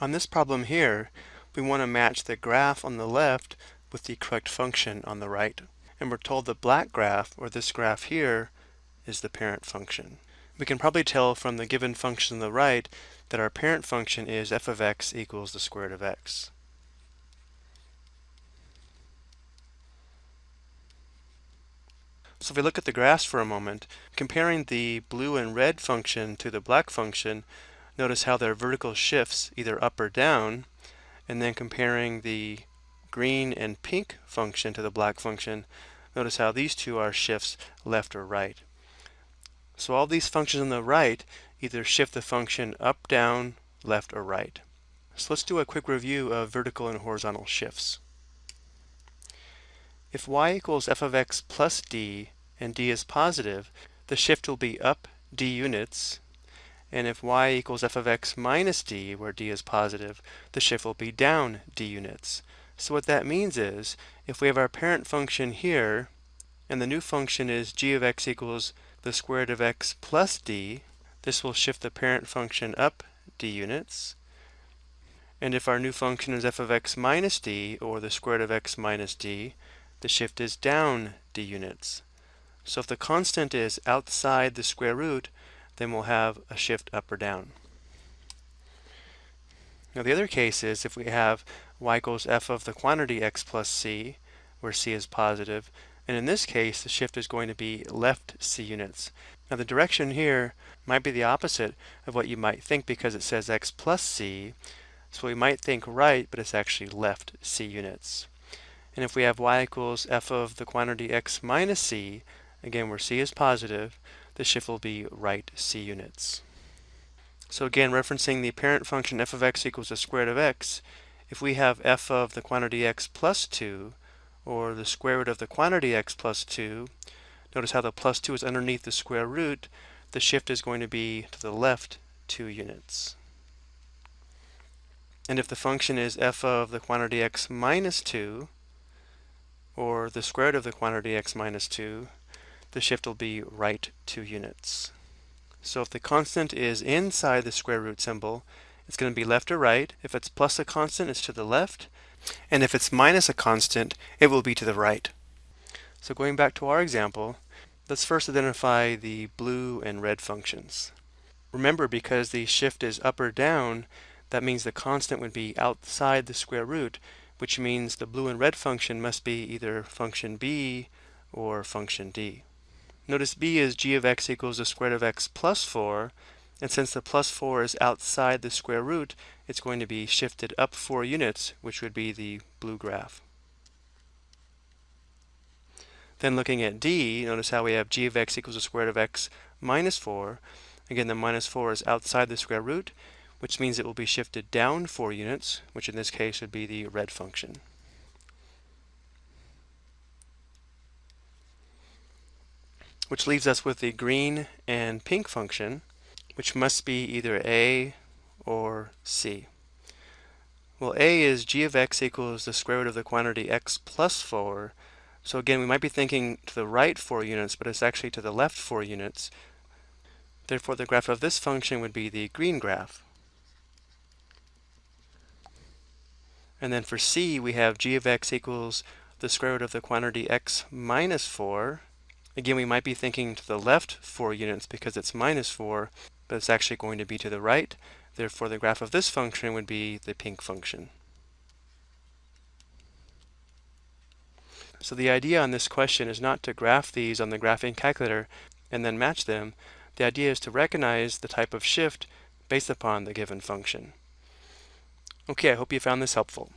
On this problem here, we want to match the graph on the left with the correct function on the right. And we're told the black graph, or this graph here, is the parent function. We can probably tell from the given function on the right that our parent function is f of x equals the square root of x. So if we look at the graphs for a moment, comparing the blue and red function to the black function, notice how their vertical shifts either up or down, and then comparing the green and pink function to the black function, notice how these two are shifts left or right. So all these functions on the right either shift the function up, down, left, or right. So let's do a quick review of vertical and horizontal shifts. If y equals f of x plus d and d is positive, the shift will be up d units. And if y equals f of x minus d, where d is positive, the shift will be down d units. So what that means is, if we have our parent function here, and the new function is g of x equals the square root of x plus d, this will shift the parent function up d units. And if our new function is f of x minus d, or the square root of x minus d, the shift is down d units. So if the constant is outside the square root, then we'll have a shift up or down. Now the other case is if we have y equals f of the quantity x plus c, where c is positive, and in this case the shift is going to be left c units. Now the direction here might be the opposite of what you might think because it says x plus c, so we might think right, but it's actually left c units. And if we have y equals f of the quantity x minus c, again where c is positive, the shift will be right c units. So again, referencing the parent function f of x equals the square root of x, if we have f of the quantity x plus 2, or the square root of the quantity x plus 2, notice how the plus 2 is underneath the square root, the shift is going to be to the left 2 units. And if the function is f of the quantity x minus 2, or the square root of the quantity x minus 2, the shift will be right 2 units. So if the constant is inside the square root symbol, it's going to be left or right. If it's plus a constant, it's to the left. And if it's minus a constant, it will be to the right. So going back to our example, let's first identify the blue and red functions. Remember, because the shift is up or down, that means the constant would be outside the square root, which means the blue and red function must be either function b or function d. Notice b is g of x equals the square root of x plus 4, and since the plus 4 is outside the square root, it's going to be shifted up 4 units, which would be the blue graph. Then looking at d, notice how we have g of x equals the square root of x minus 4. Again, the minus 4 is outside the square root, which means it will be shifted down 4 units, which in this case would be the red function. Which leaves us with the green and pink function, which must be either a or c. Well, a is g of x equals the square root of the quantity x plus 4. So again, we might be thinking to the right 4 units, but it's actually to the left 4 units. Therefore, the graph of this function would be the green graph. And then for c, we have g of x equals the square root of the quantity x minus 4. Again, we might be thinking to the left 4 units because it's minus 4, but it's actually going to be to the right. Therefore, the graph of this function would be the pink function. So the idea on this question is not to graph these on the graphing calculator and then match them. The idea is to recognize the type of shift based upon the given function. Okay, I hope you found this helpful.